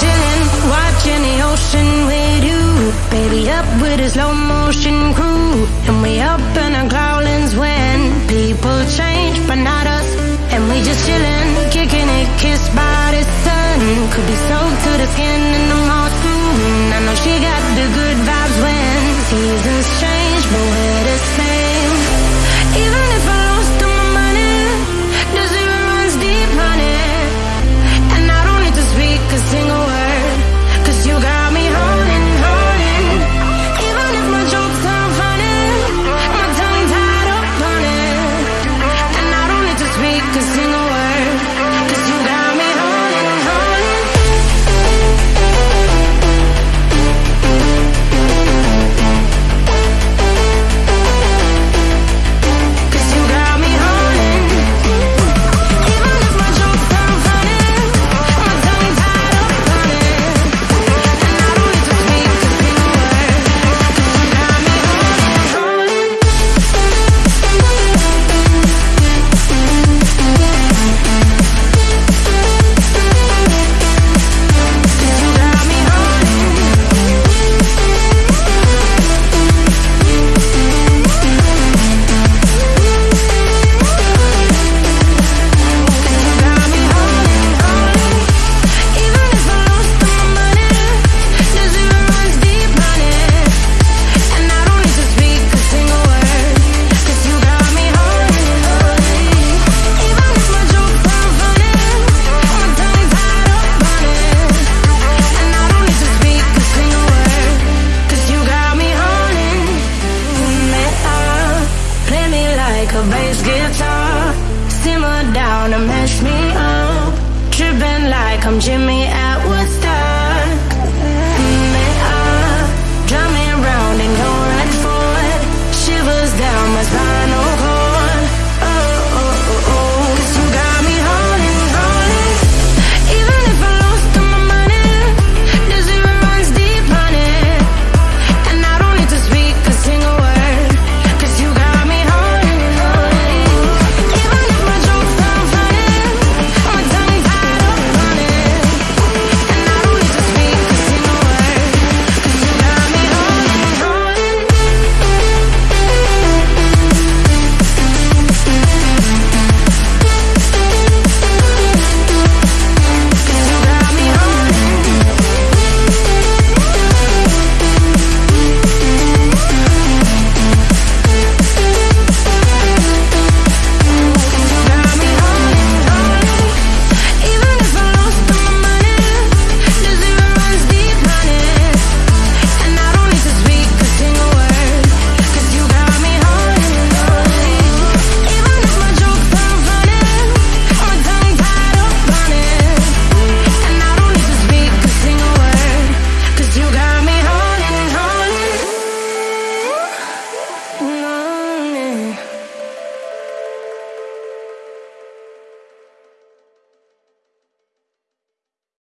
chillin', watching the ocean with you. Baby, up with a slow motion crew. And we up in our growlings when people change, but not us. And we just chillin', kicking it, kissed by the sun. Could be soaked to the skin in the most like a bass guitar. Simmer down and mess me up. Tripping like I'm Jimmy Atwood.